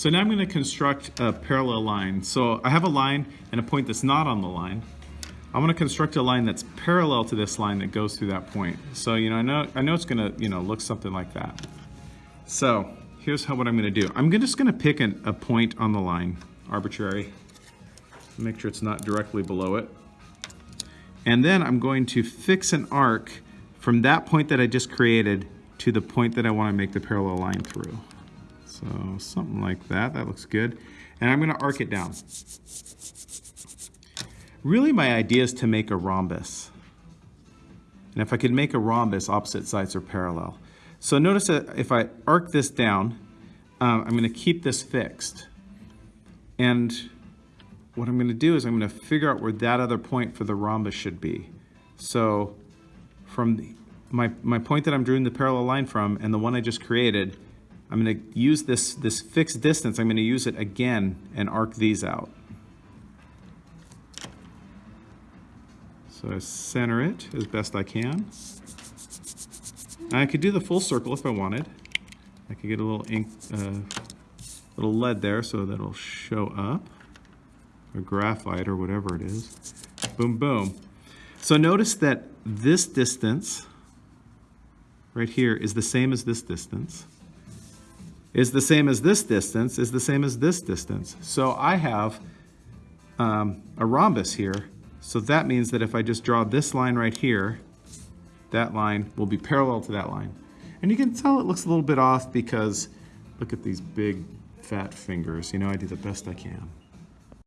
So now I'm going to construct a parallel line. So I have a line and a point that's not on the line. I'm going to construct a line that's parallel to this line that goes through that point. So, you know, I know, I know it's going to, you know, look something like that. So here's how, what I'm going to do. I'm just going to pick an, a point on the line, arbitrary. Make sure it's not directly below it. And then I'm going to fix an arc from that point that I just created to the point that I want to make the parallel line through. So something like that, that looks good. And I'm going to arc it down. Really my idea is to make a rhombus. And if I could make a rhombus, opposite sides are parallel. So notice that if I arc this down, um, I'm going to keep this fixed. And what I'm going to do is I'm going to figure out where that other point for the rhombus should be. So from the, my, my point that I'm drawing the parallel line from and the one I just created, I'm going to use this, this fixed distance, I'm going to use it again and arc these out. So I center it as best I can. I could do the full circle if I wanted. I could get a little ink, uh, little lead there so that it'll show up, or graphite or whatever it is. Boom, boom. So notice that this distance right here is the same as this distance, is the same as this distance, is the same as this distance. So I have um, a rhombus here so that means that if I just draw this line right here, that line will be parallel to that line. And you can tell it looks a little bit off because look at these big fat fingers. You know, I do the best I can.